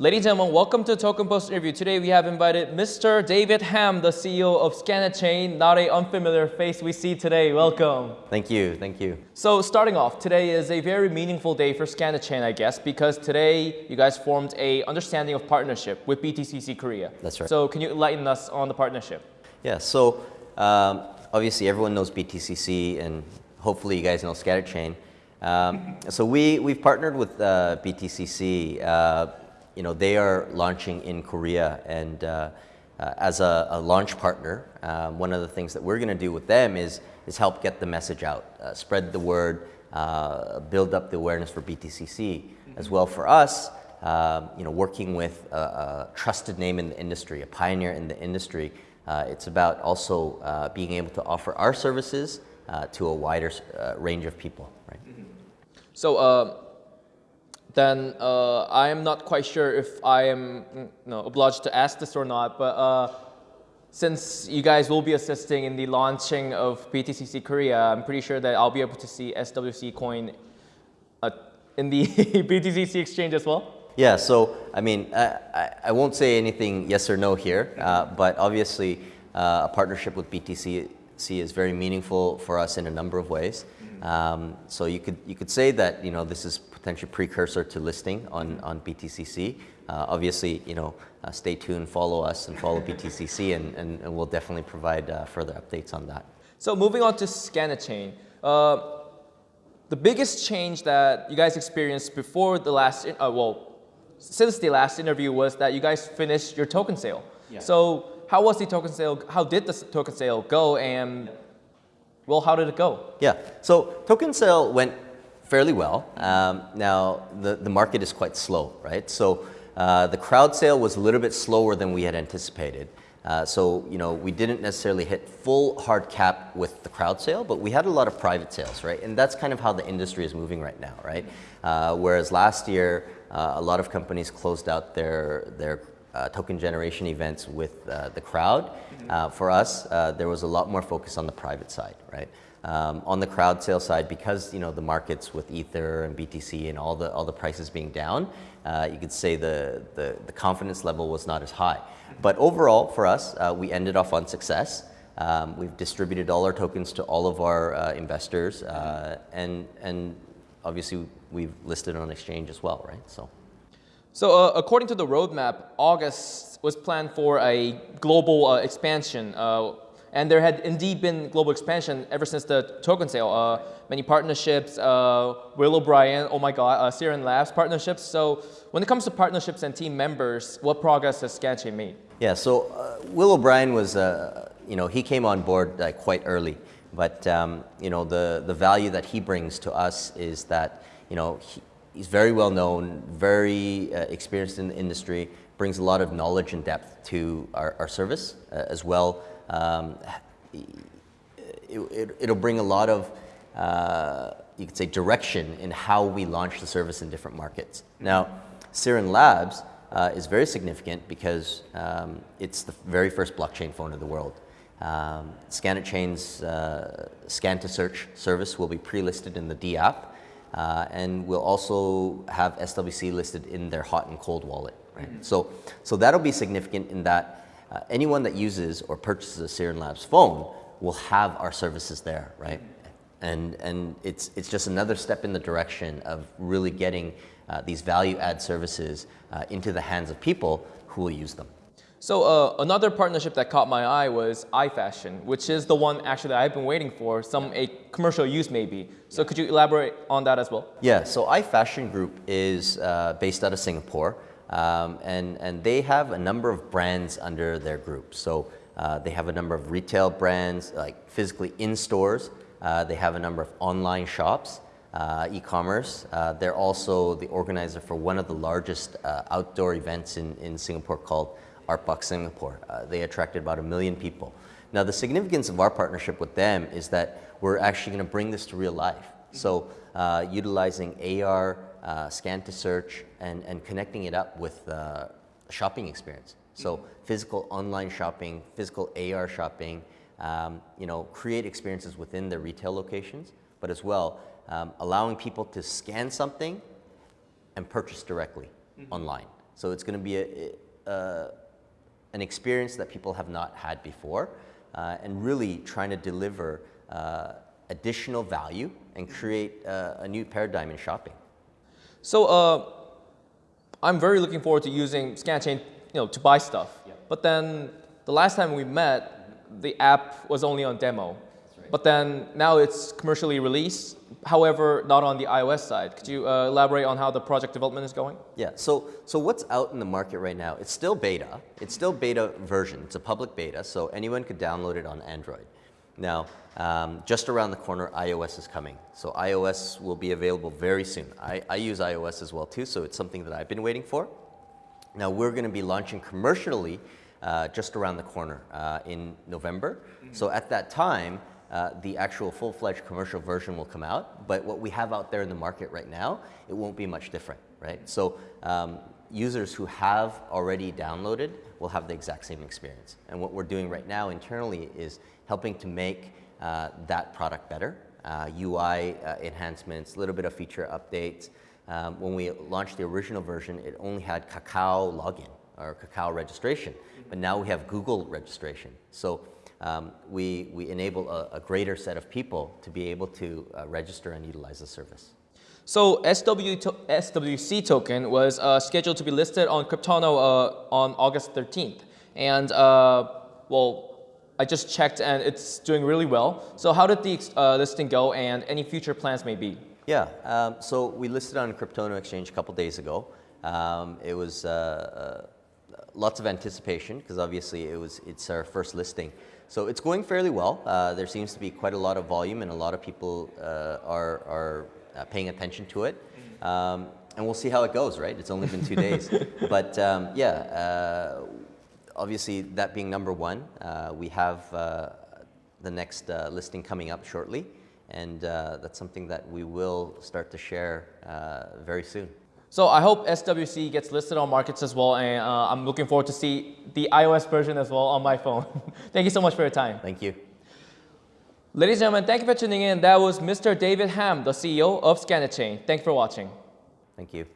Ladies and gentlemen, welcome to Token Post interview. Today we have invited Mr. David Ham, the CEO of Scanetchain. Not a unfamiliar face we see today. Welcome. Thank you, thank you. So starting off, today is a very meaningful day for Scanetchain, I guess, because today you guys formed a understanding of partnership with BTCC Korea. That's right. So can you enlighten us on the partnership? Yeah, so um, obviously everyone knows BTCC and hopefully you guys know Scanetchain. Um, so we, we've partnered with uh, BTCC. Uh, you know, they are launching in Korea and uh, uh, as a, a, launch partner, um, one of the things that we're going to do with them is, is help get the message out, uh, spread the word, uh, build up the awareness for BTCC. As well for us, um, you know, working with a, a, trusted name in the industry, a pioneer in the industry, uh, it's about also uh, being able to offer our services to a wider range of people, right? Mm -hmm. So then uh, I am not quite sure if I am you know, obliged to ask this or not, but uh, since you guys will be assisting in the launching of BTCC Korea, I'm pretty sure that I'll be able to see SWC coin uh, in the BTCC exchange as well. Yeah, so I mean, I, I won't say anything yes or no here, uh, but obviously uh, a partnership with BTCC is very meaningful for us in a number of ways. Um, so you could you could say that you know this is potentially precursor to listing on on BTCC. Uh, obviously, you know, uh, stay tuned, follow us, and follow BTCC, and, and, and, we'll definitely provide uh, further updates on that. So moving on to Scanetchain, uh, the biggest change that you guys experienced before the last, uh, well, since the last interview was that you guys finished your token sale. Yeah. So how was the token sale? How did the token sale go? And well, how did it go? Yeah, so token sale went fairly well. Um, now, the, the market is quite slow, right? So uh, the crowd sale was a little bit slower than we had anticipated. Uh, so, you know, we didn't necessarily hit full hard cap with the crowd sale, but we had a lot of private sales, right? And that's kind of how the industry is moving right now, right? Uh, whereas last year, uh, a lot of companies closed out their, their uh, token generation events with uh, the crowd. Mm-hmm. Uh, for us, uh, there was a lot more focus on the private side, right? Um, on the crowd sale side, because you know the markets with Ether and BTC and all the all the prices being down, uh, you could say the, the, the confidence level was not as high. But overall, for us, uh, we ended off on success. Um, we've distributed all our tokens to all of our investors, and and obviously we've listed on exchange as well, right? So. So uh, according to the roadmap, August was planned for a global uh, expansion. Uh, and there had indeed been global expansion ever since the token sale. Uh, many partnerships, uh, Will O'Brien, oh my God, uh, Sirin Labs partnerships. So when it comes to partnerships and team members, what progress has Scanetchain made? Yeah, so Will O'Brien was, you know, he came on board quite early. But, um, you know, the, the value that he brings to us is that, you know, he, He's very well known, very uh, experienced in the industry, brings a lot of knowledge and depth to our, our service uh, as well. Um, it, will it, bring a lot of, uh, you could say, direction in how we launch the service in different markets. Now, Sirin Labs uh, is very significant because um, it's the very first blockchain phone in the world. Um, Scanetchain's uh, scan to search service will be pre-listed in the D app. Uh, and we'll also have SWC listed in their hot and cold wallet. Right? Mm -hmm. So, so that'll be significant in that uh, anyone that uses or purchases a Sirin Labs phone will have our services there, right? And, and it's, it's just another step in the direction of really getting uh, these value add services uh, into the hands of people who will use them. So uh, another partnership that caught my eye was iFashion, which is the one actually that I've been waiting for, some a commercial use maybe. So could you elaborate on that as well? Yeah, so iFashion Group is uh, based out of Singapore, um, and, and they have a number of brands under their group. So uh, they have a number of retail brands, like physically in stores. Uh, they have a number of online shops, uh, e-commerce. Uh, they're also the organizer for one of the largest outdoor events in, in Singapore called Artbox Singapore. Uh, they attracted about a million people. Now the significance of our partnership with them is that we're actually going to bring this to real life. So uh, utilizing AR, uh, scan to search, and, and connecting it up with uh, a shopping experience. So physical online shopping, physical AR shopping, um, you know, create experiences within the retail locations, but as well um, allowing people to scan something and purchase directly mm -hmm. online. So it's going to be a, a, an experience that people have not had before uh, and really trying to deliver uh, additional value and create uh, a new paradigm in shopping. So uh, I'm very looking forward to using ScanChain, you know, to buy stuff. But then the last time we met, the app was only on demo. But then now it's commercially released, however, not on the iOS side. Could you uh, elaborate on how the project development is going? Yeah, so, so what's out in the market right now? It's still beta. It's still beta version. It's a public beta, so anyone could download it on Android. Now, um, just around the corner, iOS is coming. So iOS will be available very soon. I, I use iOS as well too, so it's something that I've been waiting for. Now we're going to be launching commercially uh, just around the corner uh, in November. So at that time, uh, the actual full-fledged commercial version will come out. But what we have out there in the market right now, it won't be much different, right? So um, users who have already downloaded will have the exact same experience. And what we're doing right now internally is helping to make uh, that product better. Uh, UI uh, enhancements, a little bit of feature updates. Um, when we launched the original version, it only had Kakao login or Kakao registration, but now we have Google registration. So um, we, we enable a, a, greater set of people to be able to uh, register and utilize the service. So SW to SWC token was uh, scheduled to be listed on Cryptono uh, on August 13th. And uh, well, I just checked and it's doing really well. So how did the uh, listing go and any future plans may be? Yeah, um, so we listed on Cryptono Exchange a couple days ago. Um, it was uh, lots of anticipation because obviously it was it's our first listing. So it's going fairly well. Uh, there seems to be quite a lot of volume and a lot of people uh, are, are uh, paying attention to it. Um, and we'll see how it goes, right? It's only been two days. but um, yeah, uh, obviously that being number one, uh, we have uh, the next listing coming up shortly. And that's something that we will start to share very soon. So I hope SWC gets listed on markets as well, and uh, I'm looking forward to see the iOS version as well on my phone. thank you so much for your time. Thank you. Ladies and gentlemen, thank you for tuning in. That was Mr. David Ham, the CEO of ScanChain. Thank you for watching. Thank you.